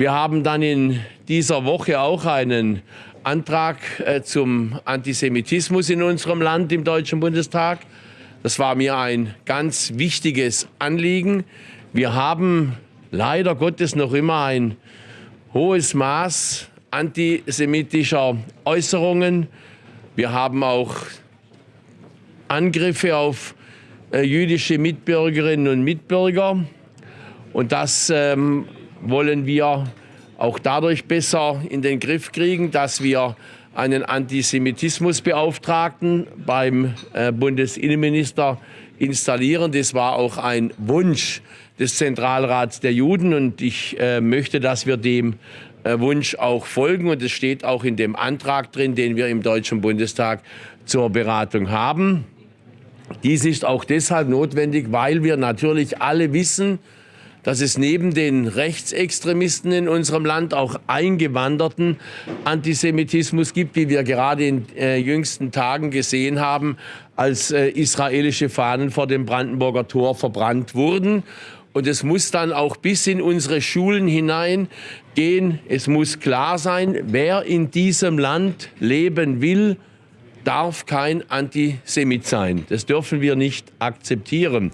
Wir haben dann in dieser Woche auch einen Antrag äh, zum Antisemitismus in unserem Land im Deutschen Bundestag. Das war mir ein ganz wichtiges Anliegen. Wir haben leider Gottes noch immer ein hohes Maß antisemitischer Äußerungen. Wir haben auch Angriffe auf äh, jüdische Mitbürgerinnen und Mitbürger. Und das ähm, wollen wir auch dadurch besser in den Griff kriegen, dass wir einen Antisemitismusbeauftragten beim äh, Bundesinnenminister installieren. Das war auch ein Wunsch des Zentralrats der Juden und ich äh, möchte, dass wir dem äh, Wunsch auch folgen und es steht auch in dem Antrag drin, den wir im Deutschen Bundestag zur Beratung haben. Dies ist auch deshalb notwendig, weil wir natürlich alle wissen, dass es neben den Rechtsextremisten in unserem Land auch eingewanderten Antisemitismus gibt, wie wir gerade in äh, jüngsten Tagen gesehen haben, als äh, israelische Fahnen vor dem Brandenburger Tor verbrannt wurden. Und es muss dann auch bis in unsere Schulen hinein gehen. Es muss klar sein, wer in diesem Land leben will, darf kein Antisemit sein. Das dürfen wir nicht akzeptieren.